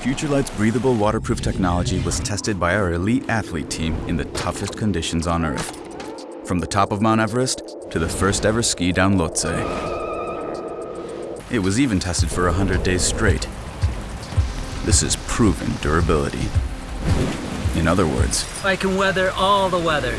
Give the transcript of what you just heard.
FutureLight's breathable waterproof technology was tested by our elite athlete team in the toughest conditions on Earth. From the top of Mount Everest to the first ever ski down Lhotse. It was even tested for 100 days straight. This is proven durability. In other words, I can weather all the weather.